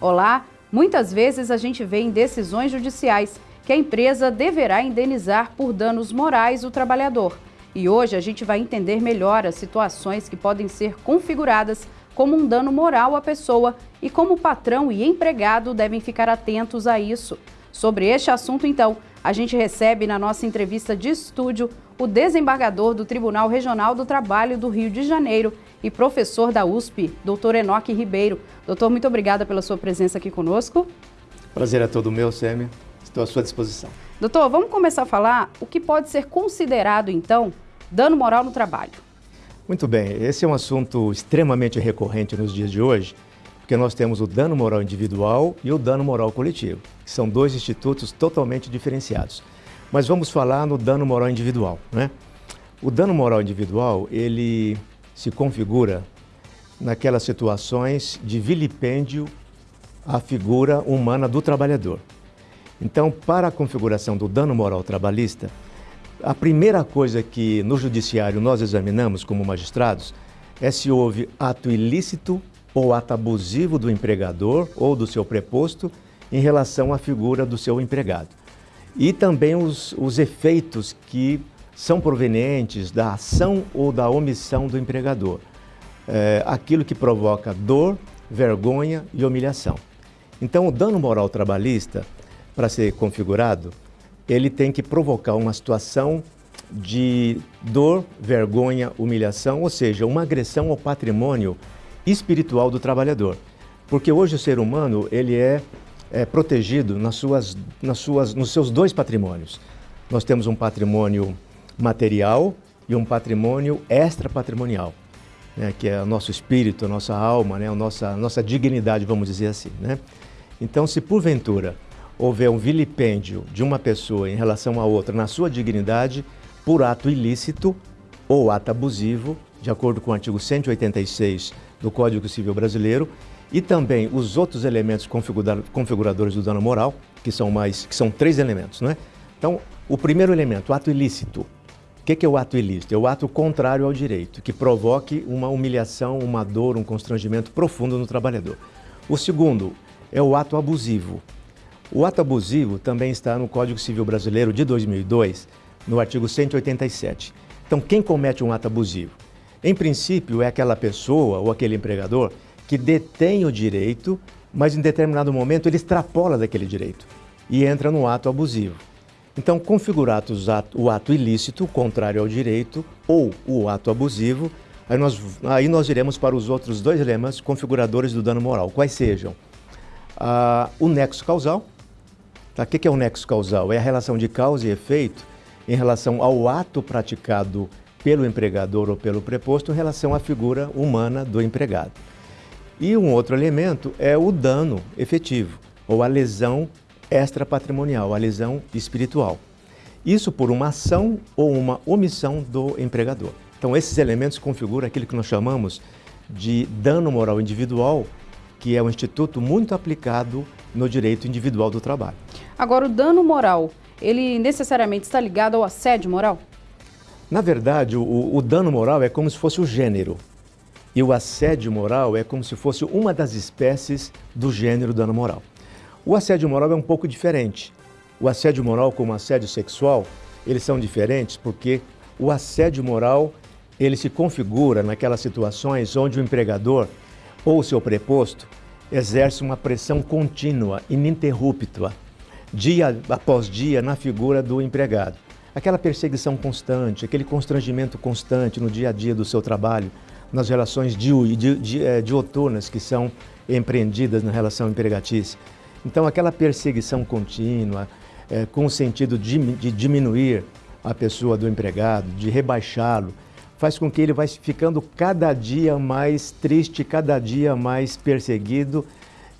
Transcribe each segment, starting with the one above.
Olá! Muitas vezes a gente vê em decisões judiciais que a empresa deverá indenizar por danos morais o trabalhador. E hoje a gente vai entender melhor as situações que podem ser configuradas como um dano moral à pessoa e como o patrão e empregado devem ficar atentos a isso. Sobre este assunto, então, a gente recebe na nossa entrevista de estúdio o desembargador do Tribunal Regional do Trabalho do Rio de Janeiro e professor da USP, doutor Enoque Ribeiro. Doutor, muito obrigada pela sua presença aqui conosco. Prazer é todo meu, Sêmia. Estou à sua disposição. Doutor, vamos começar a falar o que pode ser considerado, então, dano moral no trabalho. Muito bem, esse é um assunto extremamente recorrente nos dias de hoje, porque nós temos o dano moral individual e o dano moral coletivo, que são dois institutos totalmente diferenciados. Mas vamos falar no dano moral individual, né? O dano moral individual, ele se configura naquelas situações de vilipêndio à figura humana do trabalhador. Então, para a configuração do dano moral trabalhista, a primeira coisa que no judiciário nós examinamos como magistrados é se houve ato ilícito ou ato abusivo do empregador ou do seu preposto em relação à figura do seu empregado. E também os, os efeitos que são provenientes da ação ou da omissão do empregador. É, aquilo que provoca dor, vergonha e humilhação. Então, o dano moral trabalhista, para ser configurado, ele tem que provocar uma situação de dor, vergonha, humilhação, ou seja, uma agressão ao patrimônio espiritual do trabalhador. Porque hoje o ser humano ele é, é protegido nas suas, nas suas, nos seus dois patrimônios. Nós temos um patrimônio material e um patrimônio extra-patrimonial, né, que é o nosso espírito, a nossa alma, né, a nossa, a nossa dignidade, vamos dizer assim. Né? Então, se porventura houver um vilipêndio de uma pessoa em relação a outra na sua dignidade, por ato ilícito ou ato abusivo, de acordo com o artigo 186 do Código Civil Brasileiro, e também os outros elementos configuradores do dano moral, que são mais, que são três elementos, não é? Então, o primeiro elemento, ato ilícito, que, que é o ato ilícito? É o ato contrário ao direito, que provoque uma humilhação, uma dor, um constrangimento profundo no trabalhador. O segundo é o ato abusivo. O ato abusivo também está no Código Civil Brasileiro de 2002, no artigo 187. Então, quem comete um ato abusivo? Em princípio, é aquela pessoa ou aquele empregador que detém o direito, mas em determinado momento ele extrapola daquele direito e entra no ato abusivo. Então, configurar o ato ilícito, contrário ao direito, ou o ato abusivo, aí nós, aí nós iremos para os outros dois elementos configuradores do dano moral, quais sejam ah, o nexo causal. Tá? O que é o nexo causal? É a relação de causa e efeito em relação ao ato praticado pelo empregador ou pelo preposto em relação à figura humana do empregado. E um outro elemento é o dano efetivo, ou a lesão extrapatrimonial, a lesão espiritual. Isso por uma ação ou uma omissão do empregador. Então, esses elementos configuram aquilo que nós chamamos de dano moral individual, que é um instituto muito aplicado no direito individual do trabalho. Agora, o dano moral, ele necessariamente está ligado ao assédio moral? Na verdade, o, o dano moral é como se fosse o gênero. E o assédio moral é como se fosse uma das espécies do gênero dano moral. O assédio moral é um pouco diferente. O assédio moral como o assédio sexual, eles são diferentes porque o assédio moral, ele se configura naquelas situações onde o empregador ou o seu preposto exerce uma pressão contínua, ininterrupta, dia após dia na figura do empregado. Aquela perseguição constante, aquele constrangimento constante no dia a dia do seu trabalho, nas relações eh, dioturnas que são empreendidas na relação empregatícia. Então, aquela perseguição contínua, é, com o sentido de, de diminuir a pessoa do empregado, de rebaixá-lo, faz com que ele vai ficando cada dia mais triste, cada dia mais perseguido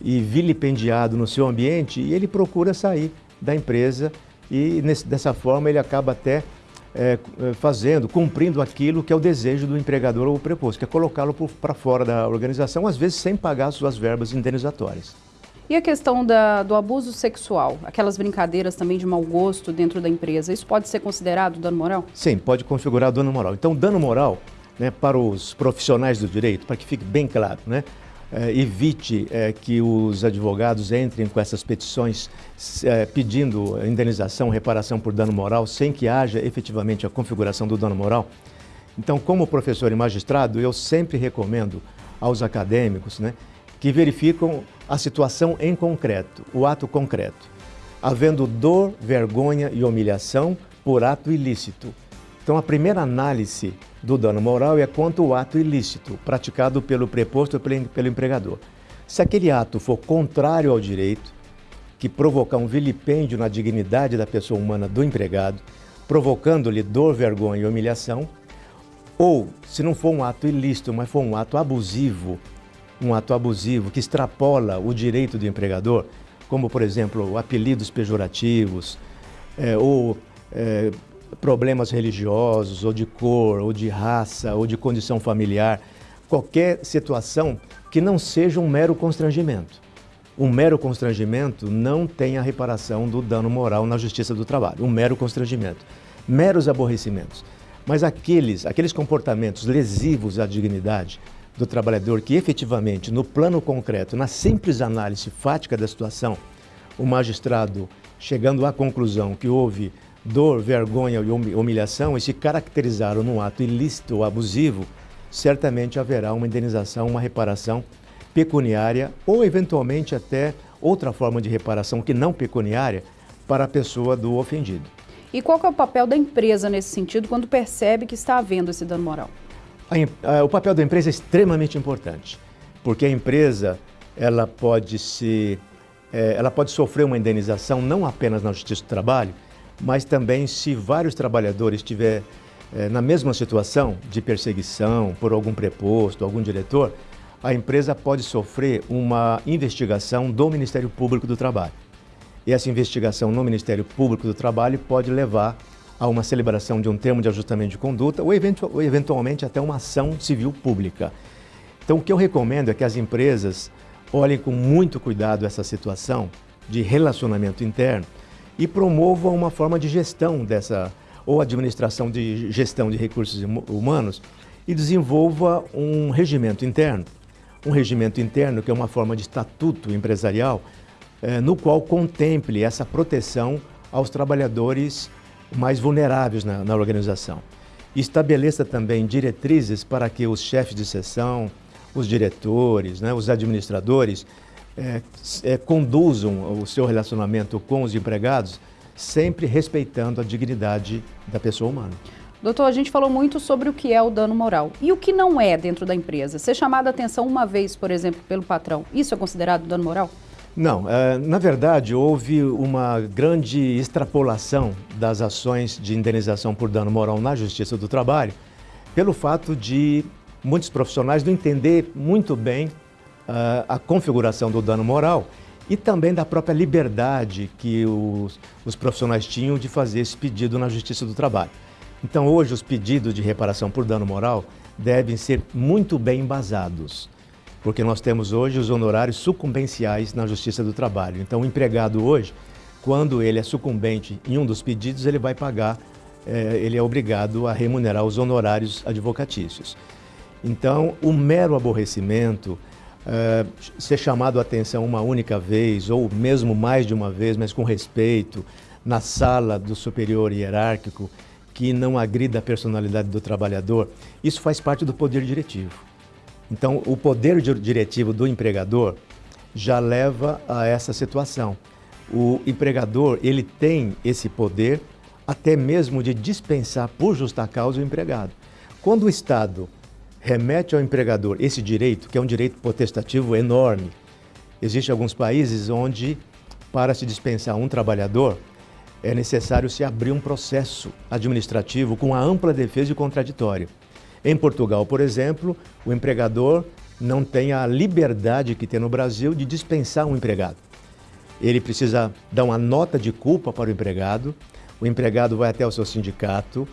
e vilipendiado no seu ambiente e ele procura sair da empresa e nesse, dessa forma ele acaba até é, fazendo, cumprindo aquilo que é o desejo do empregador ou preposto, que é colocá-lo para fora da organização, às vezes sem pagar suas verbas indenizatórias. E a questão da, do abuso sexual, aquelas brincadeiras também de mau gosto dentro da empresa, isso pode ser considerado dano moral? Sim, pode configurar dano moral. Então, dano moral, né, para os profissionais do direito, para que fique bem claro, né, eh, evite eh, que os advogados entrem com essas petições eh, pedindo indenização, reparação por dano moral, sem que haja efetivamente a configuração do dano moral. Então, como professor e magistrado, eu sempre recomendo aos acadêmicos né, que verificam a situação em concreto, o ato concreto, havendo dor, vergonha e humilhação por ato ilícito. Então, a primeira análise do dano moral é quanto ao ato ilícito, praticado pelo preposto ou pelo empregador. Se aquele ato for contrário ao direito, que provocar um vilipêndio na dignidade da pessoa humana do empregado, provocando-lhe dor, vergonha e humilhação, ou se não for um ato ilícito, mas for um ato abusivo, um ato abusivo que extrapola o direito do empregador, como por exemplo apelidos pejorativos, é, ou é, problemas religiosos, ou de cor, ou de raça, ou de condição familiar, qualquer situação que não seja um mero constrangimento. Um mero constrangimento não tem a reparação do dano moral na justiça do trabalho, um mero constrangimento. Meros aborrecimentos. Mas aqueles, aqueles comportamentos lesivos à dignidade do trabalhador que efetivamente, no plano concreto, na simples análise fática da situação, o magistrado, chegando à conclusão que houve dor, vergonha e humilhação e se caracterizaram num ato ilícito ou abusivo, certamente haverá uma indenização, uma reparação pecuniária ou eventualmente até outra forma de reparação que não pecuniária para a pessoa do ofendido. E qual é o papel da empresa nesse sentido quando percebe que está havendo esse dano moral? A, a, o papel da empresa é extremamente importante, porque a empresa ela pode se é, ela pode sofrer uma indenização não apenas na Justiça do Trabalho, mas também se vários trabalhadores estiver é, na mesma situação de perseguição por algum preposto, algum diretor, a empresa pode sofrer uma investigação do Ministério Público do Trabalho. E essa investigação no Ministério Público do Trabalho pode levar a uma celebração de um termo de ajustamento de conduta ou, eventu ou eventualmente até uma ação civil pública. Então, o que eu recomendo é que as empresas olhem com muito cuidado essa situação de relacionamento interno e promovam uma forma de gestão dessa, ou administração de gestão de recursos humanos e desenvolva um regimento interno. Um regimento interno que é uma forma de estatuto empresarial eh, no qual contemple essa proteção aos trabalhadores mais vulneráveis na, na organização. Estabeleça também diretrizes para que os chefes de seção, os diretores, né, os administradores, é, é, conduzam o seu relacionamento com os empregados sempre respeitando a dignidade da pessoa humana. Doutor, a gente falou muito sobre o que é o dano moral. E o que não é dentro da empresa? Ser chamado a atenção uma vez, por exemplo, pelo patrão, isso é considerado dano moral? Não, é, na verdade houve uma grande extrapolação das ações de indenização por dano moral na Justiça do Trabalho, pelo fato de muitos profissionais não entender muito bem uh, a configuração do dano moral e também da própria liberdade que os, os profissionais tinham de fazer esse pedido na Justiça do Trabalho. Então hoje os pedidos de reparação por dano moral devem ser muito bem embasados porque nós temos hoje os honorários sucumbenciais na Justiça do Trabalho. Então, o empregado hoje, quando ele é sucumbente em um dos pedidos, ele vai pagar, é, ele é obrigado a remunerar os honorários advocatícios. Então, o mero aborrecimento, é, ser chamado a atenção uma única vez, ou mesmo mais de uma vez, mas com respeito, na sala do superior hierárquico, que não agrida a personalidade do trabalhador, isso faz parte do poder diretivo. Então, o poder diretivo do empregador já leva a essa situação. O empregador, ele tem esse poder até mesmo de dispensar por justa causa o empregado. Quando o Estado remete ao empregador esse direito, que é um direito potestativo enorme, existem alguns países onde, para se dispensar um trabalhador, é necessário se abrir um processo administrativo com a ampla defesa e contraditório. Em Portugal, por exemplo, o empregador não tem a liberdade que tem no Brasil de dispensar um empregado. Ele precisa dar uma nota de culpa para o empregado, o empregado vai até o seu sindicato,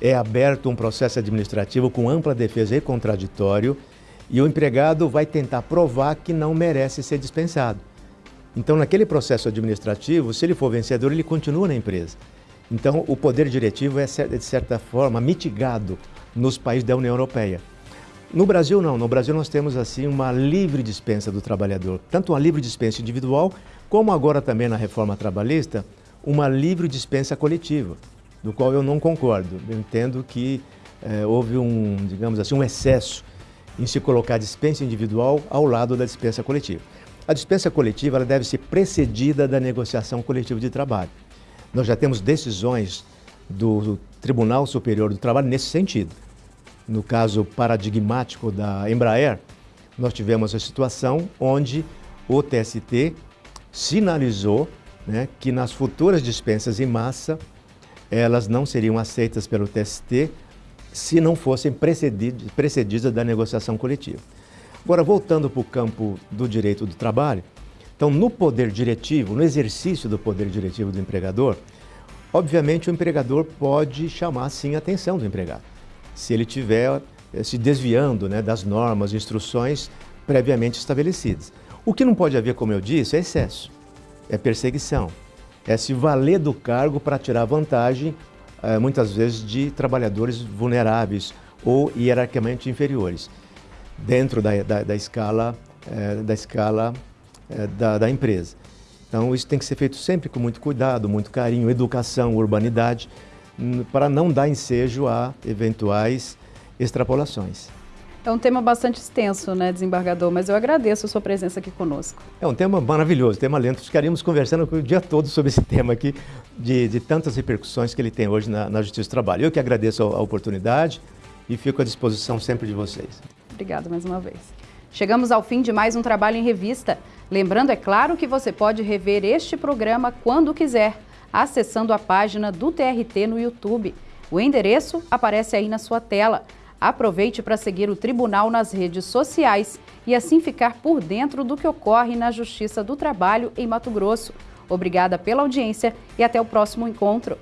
é aberto um processo administrativo com ampla defesa e contraditório, e o empregado vai tentar provar que não merece ser dispensado. Então, naquele processo administrativo, se ele for vencedor, ele continua na empresa. Então, o poder diretivo é, de certa forma, mitigado nos países da União Europeia. No Brasil não, no Brasil nós temos assim uma livre dispensa do trabalhador, tanto uma livre dispensa individual, como agora também na reforma trabalhista, uma livre dispensa coletiva, do qual eu não concordo. Eu entendo que eh, houve um, digamos assim, um excesso em se colocar a dispensa individual ao lado da dispensa coletiva. A dispensa coletiva ela deve ser precedida da negociação coletiva de trabalho. Nós já temos decisões do Tribunal Superior do Trabalho nesse sentido. No caso paradigmático da Embraer, nós tivemos a situação onde o TST sinalizou né, que nas futuras dispensas em massa, elas não seriam aceitas pelo TST se não fossem precedidas, da negociação coletiva. Agora, voltando para o campo do direito do trabalho, então, no poder diretivo, no exercício do poder diretivo do empregador, obviamente o empregador pode chamar, sim, a atenção do empregado se ele estiver eh, se desviando né, das normas, instruções previamente estabelecidas. O que não pode haver, como eu disse, é excesso, é perseguição, é se valer do cargo para tirar vantagem, eh, muitas vezes, de trabalhadores vulneráveis ou hierarquicamente inferiores, dentro da, da, da escala, eh, da, escala da, da empresa. Então, isso tem que ser feito sempre com muito cuidado, muito carinho, educação, urbanidade, para não dar ensejo a eventuais extrapolações. É um tema bastante extenso, né, desembargador, mas eu agradeço a sua presença aqui conosco. É um tema maravilhoso, tema lento. Ficaríamos conversando o dia todo sobre esse tema aqui, de, de tantas repercussões que ele tem hoje na, na Justiça do Trabalho. Eu que agradeço a, a oportunidade e fico à disposição sempre de vocês. Obrigada mais uma vez. Chegamos ao fim de mais um Trabalho em Revista. Lembrando, é claro, que você pode rever este programa quando quiser acessando a página do TRT no YouTube. O endereço aparece aí na sua tela. Aproveite para seguir o tribunal nas redes sociais e assim ficar por dentro do que ocorre na Justiça do Trabalho em Mato Grosso. Obrigada pela audiência e até o próximo encontro.